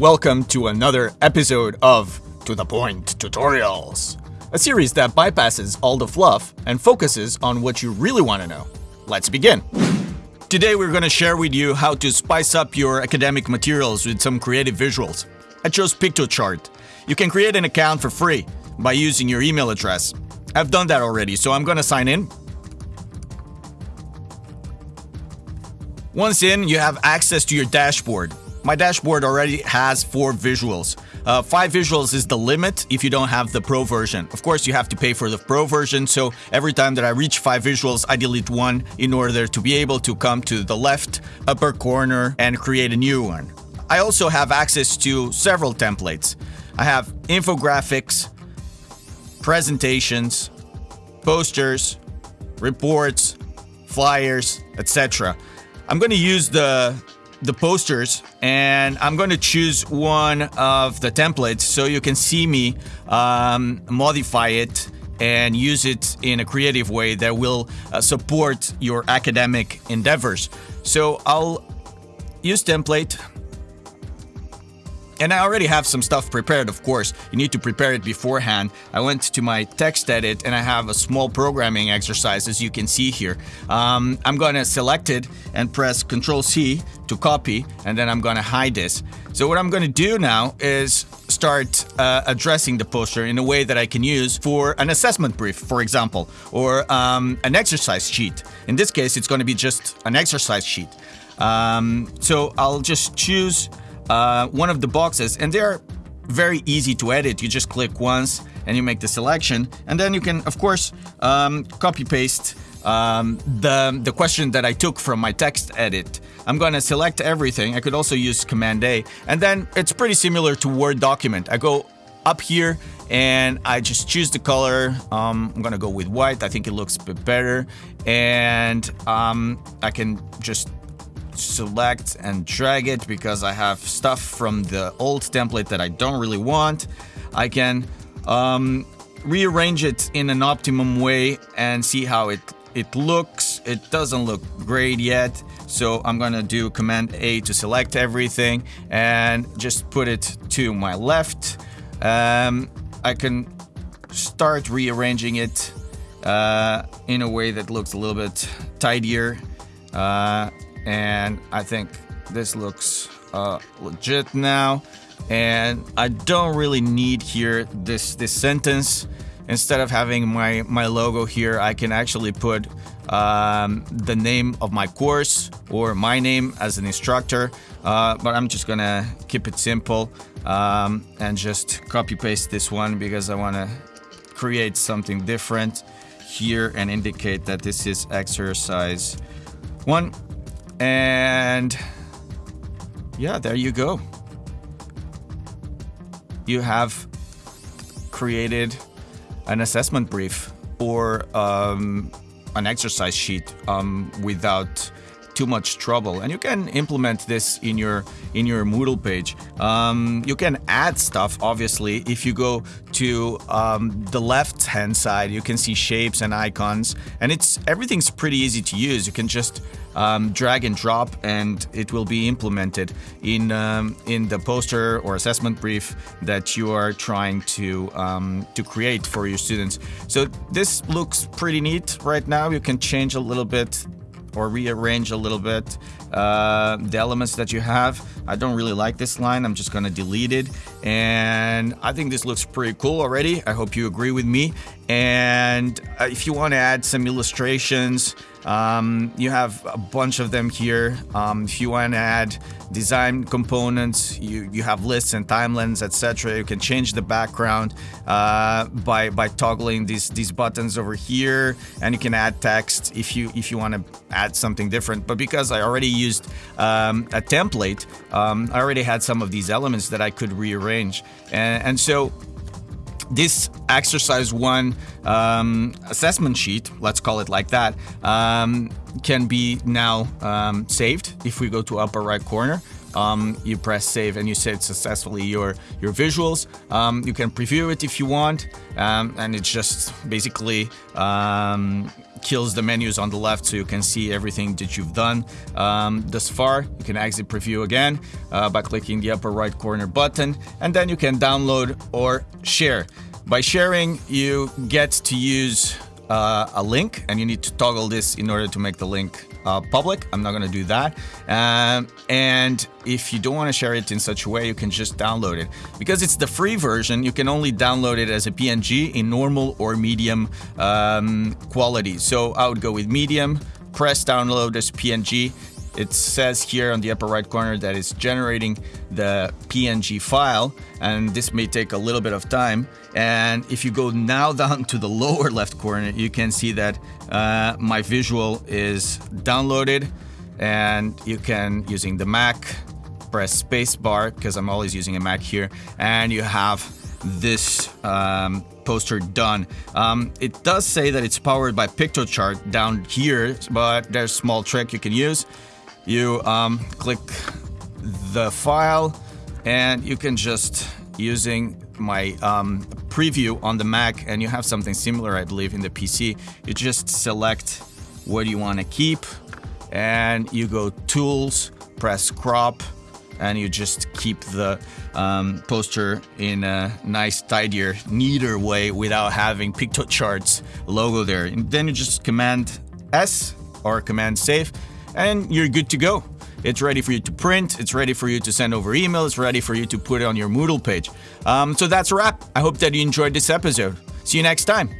welcome to another episode of To The Point Tutorials, a series that bypasses all the fluff and focuses on what you really want to know. Let's begin. Today we're going to share with you how to spice up your academic materials with some creative visuals. I chose Piktochart. You can create an account for free by using your email address. I've done that already, so I'm going to sign in. Once in, you have access to your dashboard. My dashboard already has four visuals. Uh, five visuals is the limit if you don't have the pro version. Of course, you have to pay for the pro version, so every time that I reach five visuals, I delete one in order to be able to come to the left upper corner and create a new one. I also have access to several templates. I have infographics, presentations, posters, reports, flyers, etc. I'm going to use the the posters and I'm going to choose one of the templates so you can see me um, modify it and use it in a creative way that will uh, support your academic endeavors. So I'll use template and I already have some stuff prepared, of course. You need to prepare it beforehand. I went to my text edit and I have a small programming exercise as you can see here. Um, I'm gonna select it and press Control C to copy and then I'm gonna hide this. So what I'm gonna do now is start uh, addressing the poster in a way that I can use for an assessment brief, for example, or um, an exercise sheet. In this case, it's gonna be just an exercise sheet. Um, so I'll just choose uh, one of the boxes and they're very easy to edit. You just click once and you make the selection and then you can of course um, copy paste um, the, the question that I took from my text edit. I'm gonna select everything. I could also use Command A and then it's pretty similar to Word document. I go up here and I just choose the color. Um, I'm gonna go with white. I think it looks a bit better and um, I can just select and drag it because I have stuff from the old template that I don't really want. I can um, rearrange it in an optimum way and see how it it looks. It doesn't look great yet, so I'm gonna do Command A to select everything and just put it to my left. Um, I can start rearranging it uh, in a way that looks a little bit tidier. Uh, and I think this looks uh, legit now. And I don't really need here this this sentence. Instead of having my my logo here I can actually put um, the name of my course or my name as an instructor. Uh, but I'm just gonna keep it simple um, and just copy paste this one because I want to create something different here and indicate that this is exercise one and yeah, there you go. You have created an assessment brief or um, an exercise sheet um, without too much trouble. And you can implement this in your in your Moodle page. Um, you can add stuff obviously. If you go to um, the left hand side you can see shapes and icons. And it's everything's pretty easy to use. You can just um, drag and drop and it will be implemented in um, in the poster or assessment brief that you are trying to um, to create for your students. So this looks pretty neat right now. You can change a little bit or rearrange a little bit uh, the elements that you have. I don't really like this line. I'm just to delete it. And I think this looks pretty cool already. I hope you agree with me. And uh, if you want to add some illustrations, um, you have a bunch of them here. Um, if you want to add design components, you, you have lists and timelines, etc. You can change the background uh, by by toggling these these buttons over here, and you can add text if you if you want to add something different. But because I already used um, a template, um, I already had some of these elements that I could rearrange, and, and so this exercise one um, assessment sheet, let's call it like that, um, can be now um, saved. If we go to upper right corner, um, you press save and you save successfully your your visuals. Um, you can preview it if you want, um, and it's just basically kills the menus on the left so you can see everything that you've done um, thus far. You can exit preview again uh, by clicking the upper right corner button and then you can download or share. By sharing, you get to use uh, a link and you need to toggle this in order to make the link uh, public. I'm not going to do that. Um, and if you don't want to share it in such a way, you can just download it. Because it's the free version, you can only download it as a PNG in normal or medium um, quality. So I would go with medium, press download as PNG. It says here on the upper right corner that it's generating the PNG file, and this may take a little bit of time. And if you go now down to the lower left corner, you can see that uh, my visual is downloaded, and you can, using the Mac, press spacebar because I'm always using a Mac here, and you have this um, poster done. Um, it does say that it's powered by Piktochart down here, but there's a small trick you can use you um, click the file and you can just using my um, preview on the Mac and you have something similar I believe in the PC you just select what you want to keep and you go tools press crop and you just keep the um, poster in a nice tidier neater way without having Piktochart logo there. And then you just command S or command save and you're good to go. It's ready for you to print, it's ready for you to send over email, it's ready for you to put it on your Moodle page. Um, so that's a wrap. I hope that you enjoyed this episode. See you next time.